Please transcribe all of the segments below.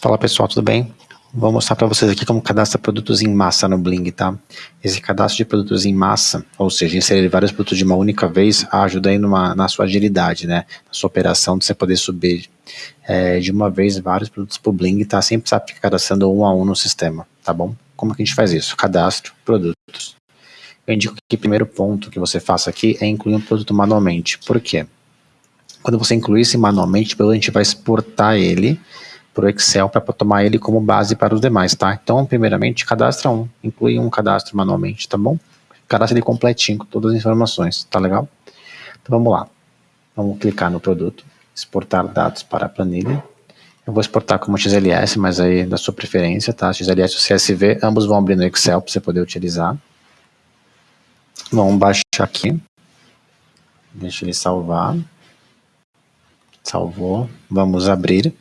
Fala pessoal, tudo bem? Vou mostrar para vocês aqui como cadastra produtos em massa no Bling, tá? Esse cadastro de produtos em massa, ou seja, inserir vários produtos de uma única vez, ajuda aí numa, na sua agilidade, né? Na sua operação, de você poder subir é, de uma vez vários produtos para o Bling, tá? Sem precisar ficar cadastrando um a um no sistema, tá bom? Como que a gente faz isso? Cadastro, produtos. Eu indico que o primeiro ponto que você faça aqui é incluir um produto manualmente. Por quê? Quando você incluir esse manualmente, a gente vai exportar ele para o Excel para tomar ele como base para os demais, tá? Então, primeiramente, cadastra um, inclui um cadastro manualmente, tá bom? Cadastra ele completinho, com todas as informações, tá legal? Então, vamos lá. Vamos clicar no produto, exportar dados para a planilha. Eu vou exportar como XLS, mas aí da sua preferência, tá? XLS ou CSV, ambos vão abrir no Excel para você poder utilizar. Vamos baixar aqui. Deixa ele salvar. Salvou. Vamos abrir.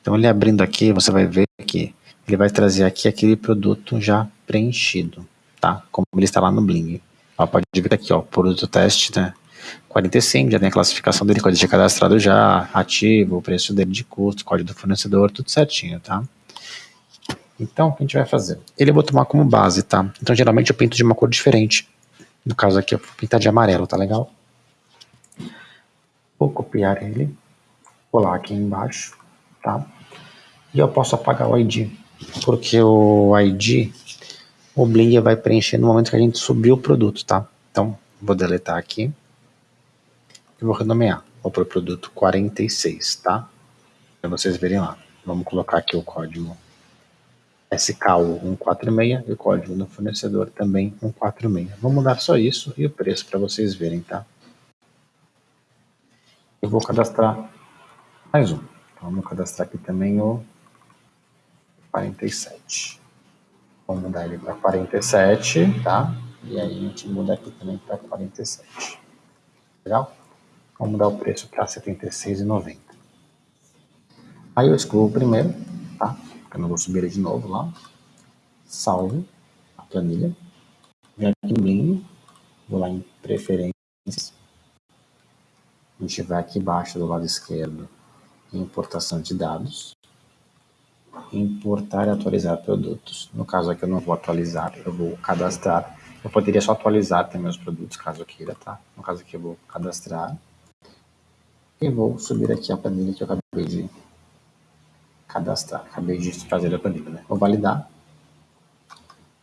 Então ele abrindo aqui, você vai ver que ele vai trazer aqui aquele produto já preenchido, tá? Como ele está lá no Bling. Ó, pode ver aqui, ó, produto teste, né? 45, já tem a classificação dele, código de cadastrado já, ativo, o preço dele de custo, código do fornecedor, tudo certinho, tá? Então, o que a gente vai fazer? Ele eu vou tomar como base, tá? Então, geralmente eu pinto de uma cor diferente. No caso aqui, eu vou pintar de amarelo, tá legal? Vou copiar ele, colar aqui embaixo tá? E eu posso apagar o ID, porque o ID, o Bling vai preencher no momento que a gente subir o produto, tá? Então, vou deletar aqui e vou renomear. Vou para o produto 46, tá? Para vocês verem lá. Vamos colocar aqui o código SKU 146 e o código do fornecedor também 146. Vou mudar só isso e o preço para vocês verem, tá? Eu vou cadastrar mais um. Vamos cadastrar aqui também o 47. Vamos mudar ele para 47, tá? E aí a gente muda aqui também para 47. Legal? Vamos mudar o preço para R$ 76,90. Aí eu excluo o primeiro, tá? Porque eu não vou subir ele de novo lá. Salvo a planilha. Vem aqui no Bling, vou lá em preferências. A gente vai aqui embaixo do lado esquerdo importação de dados, importar e atualizar produtos. No caso aqui eu não vou atualizar, eu vou cadastrar. Eu poderia só atualizar também os produtos, caso eu queira, tá? No caso aqui eu vou cadastrar. E vou subir aqui a planilha que eu acabei de cadastrar. Acabei de fazer a planilha, né? Vou validar.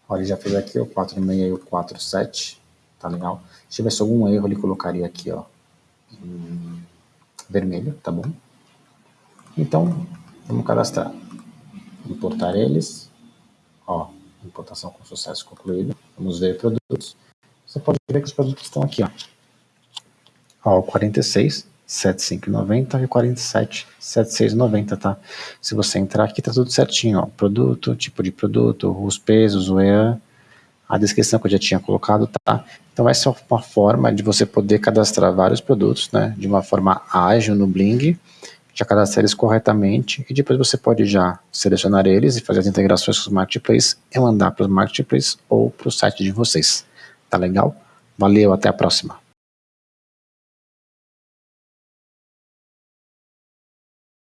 Olha, já fez aqui o 46 e o 47. Tá legal? Se tivesse algum erro, ele colocaria aqui, ó, vermelho, tá bom? Então, vamos cadastrar. Importar eles. Ó, importação com sucesso concluída. Vamos ver produtos. Você pode ver que os produtos estão aqui, ó. Ó, o 46, 7590 e o 47, 7690, tá? Se você entrar aqui, tá tudo certinho, ó. Produto, tipo de produto, os pesos, o EAN, a descrição que eu já tinha colocado, tá? Então essa é uma forma de você poder cadastrar vários produtos, né? De uma forma ágil no Bling, já cadastrar eles corretamente e depois você pode já selecionar eles e fazer as integrações com os marketplaces e mandar para os marketplaces ou para o site de vocês. Tá legal? Valeu, até a próxima.